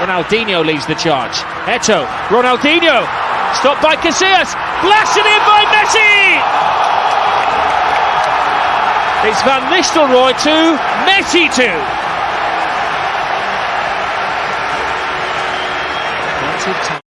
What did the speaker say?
Ronaldinho leads the charge. Eto, Ronaldinho, stopped by Casillas, blasted in by Messi! It's Van Nistelrooy to Messi to.